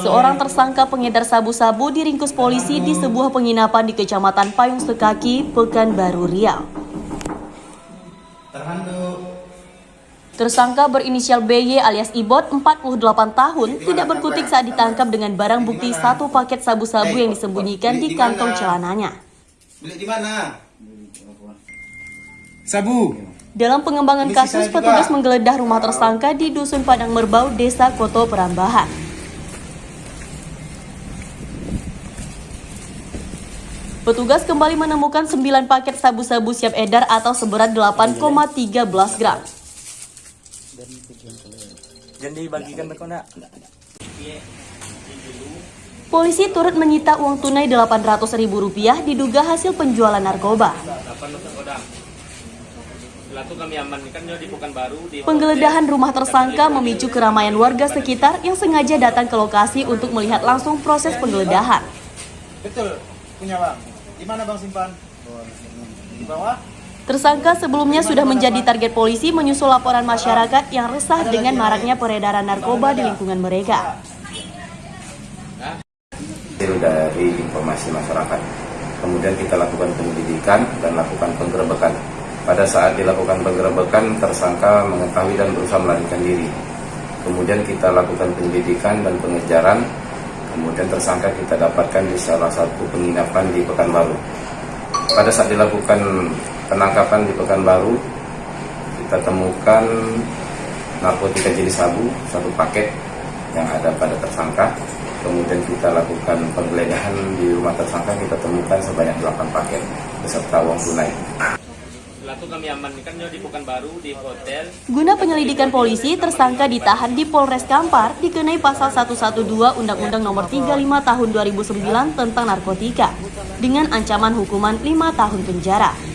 Seorang tersangka pengedar sabu-sabu diringkus polisi di sebuah penginapan di Kecamatan Payung Sekaki, Pekanbaru Riau. Tersangka berinisial BY alias Ibot, 48 tahun, tidak berkutik saat ditangkap dengan barang bukti satu paket sabu-sabu yang disembunyikan di kantong celananya. Beli di mana? Sabu. Dalam pengembangan kasus, petugas menggeledah rumah tersangka di Dusun Padang Merbau, Desa Koto Perambahan. Petugas kembali menemukan 9 paket sabu-sabu siap edar atau seberat 8,13 gram. Jangan dibagikan ke. Polisi turut menyita uang tunai Rp800.000 diduga hasil penjualan narkoba. Setelah itu kami amankan dia di Pekanbaru di Penggeledahan rumah tersangka memicu keramaian warga sekitar yang sengaja datang ke lokasi untuk melihat langsung proses penggeledahan. Punya bang. Di mana bang simpan? Di bawah? Tersangka sebelumnya sudah menjadi target polisi menyusul laporan masyarakat yang resah dengan maraknya peredaran narkoba di lingkungan mereka. dari informasi masyarakat. Kemudian kita lakukan penyelidikan dan lakukan penggerebekan. Pada saat dilakukan penggerebekan, tersangka mengetahui dan berusaha melarikan diri. Kemudian kita lakukan penyelidikan dan pengejaran. Kemudian tersangka kita dapatkan di salah satu penginapan di Pekanbaru. Pada saat dilakukan penangkapan di Pekanbaru, kita temukan narkotika jenis sabu, satu paket yang ada pada tersangka. Kemudian kita lakukan penggeledahan di rumah tersangka, kita temukan sebanyak 8 paket beserta uang tunai. Guna penyelidikan polisi, tersangka ditahan di Polres Kampar dikenai pasal 112 Undang-Undang Nomor 35 Tahun 2009 tentang narkotika dengan ancaman hukuman 5 tahun penjara.